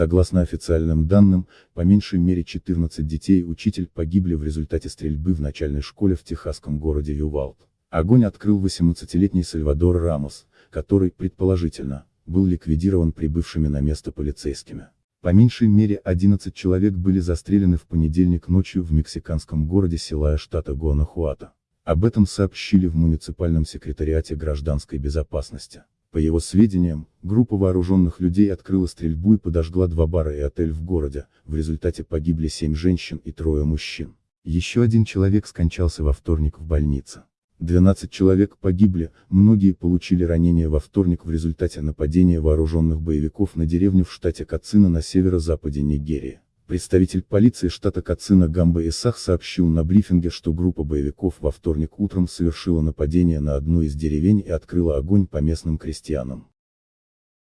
Согласно официальным данным, по меньшей мере 14 детей и учитель погибли в результате стрельбы в начальной школе в техасском городе Ювалд. Огонь открыл 18-летний Сальвадор Рамос, который, предположительно, был ликвидирован прибывшими на место полицейскими. По меньшей мере 11 человек были застрелены в понедельник ночью в мексиканском городе Силая штата Гуанахуато. Об этом сообщили в муниципальном секретариате гражданской безопасности. По его сведениям, группа вооруженных людей открыла стрельбу и подожгла два бара и отель в городе, в результате погибли семь женщин и трое мужчин. Еще один человек скончался во вторник в больнице. 12 человек погибли, многие получили ранения во вторник в результате нападения вооруженных боевиков на деревню в штате Кацина на северо-западе Нигерии. Представитель полиции штата Кацина Гамба Исах сообщил на брифинге, что группа боевиков во вторник утром совершила нападение на одну из деревень и открыла огонь по местным крестьянам.